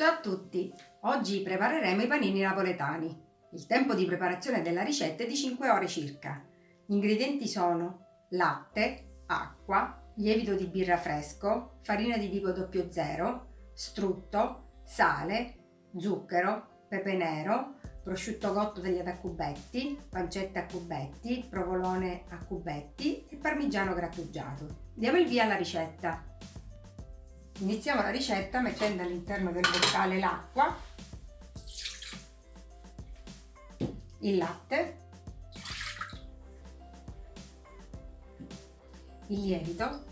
Ciao a tutti! Oggi prepareremo i panini napoletani. Il tempo di preparazione della ricetta è di 5 ore circa. Gli ingredienti sono latte, acqua, lievito di birra fresco, farina di tipo 00, strutto, sale, zucchero, pepe nero, prosciutto cotto tagliato a cubetti, pancetta a cubetti, provolone a cubetti e parmigiano grattugiato. Diamo il via alla ricetta. Iniziamo la ricetta mettendo all'interno del boccale l'acqua, il latte, il lievito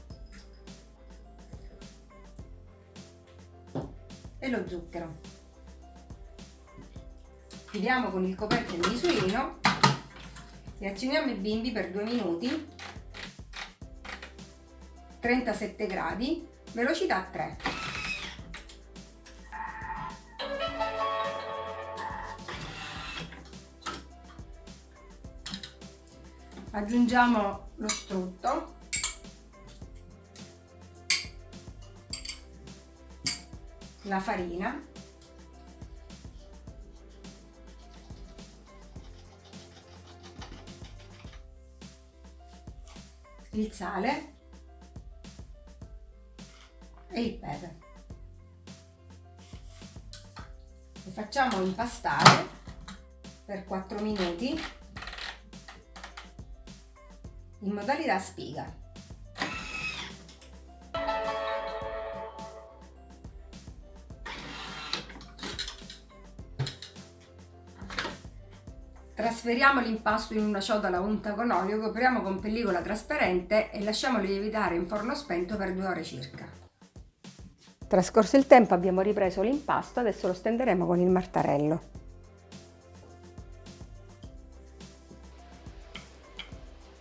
e lo zucchero. Chiudiamo con il coperchio il misurino e accendiamo i bimbi per 2 minuti 37 gradi velocità 3 aggiungiamo lo strutto. La farina. Il sale e il pepe. Lo facciamo impastare per 4 minuti in modalità spiga. Trasferiamo l'impasto in una ciotola unta con olio, copriamo con pellicola trasparente e lasciamolo lievitare in forno spento per due ore circa. Trascorso il tempo abbiamo ripreso l'impasto, adesso lo stenderemo con il martarello.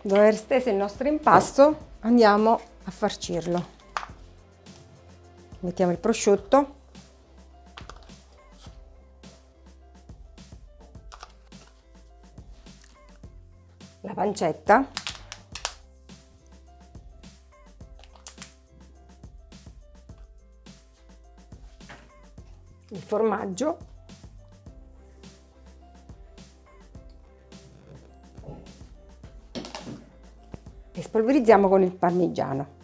Dopo aver steso il nostro impasto andiamo a farcirlo. Mettiamo il prosciutto. La pancetta. Il formaggio e spolverizziamo con il parmigiano.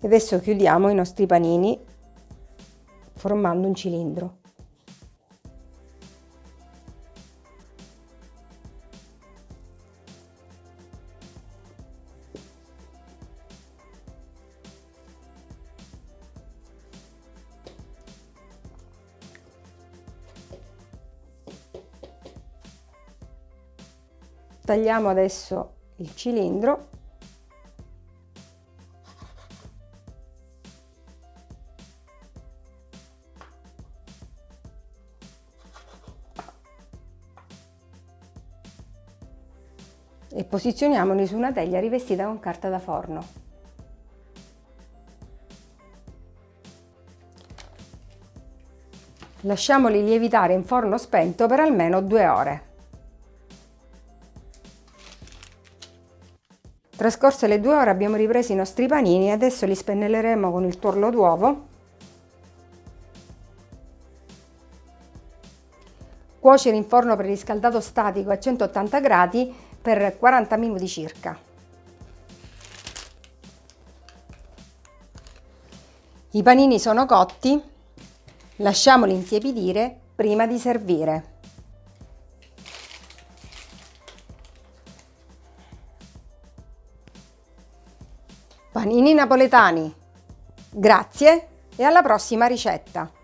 E adesso chiudiamo i nostri panini formando un cilindro. Tagliamo adesso il cilindro e posizioniamoli su una teglia rivestita con carta da forno. Lasciamoli lievitare in forno spento per almeno due ore. Trascorse le due ore abbiamo ripreso i nostri panini e adesso li spennelleremo con il tuorlo d'uovo. Cuocere in forno preriscaldato statico a 180 gradi per 40 minuti circa. I panini sono cotti, lasciamoli intiepidire prima di servire. Panini napoletani. Grazie e alla prossima ricetta!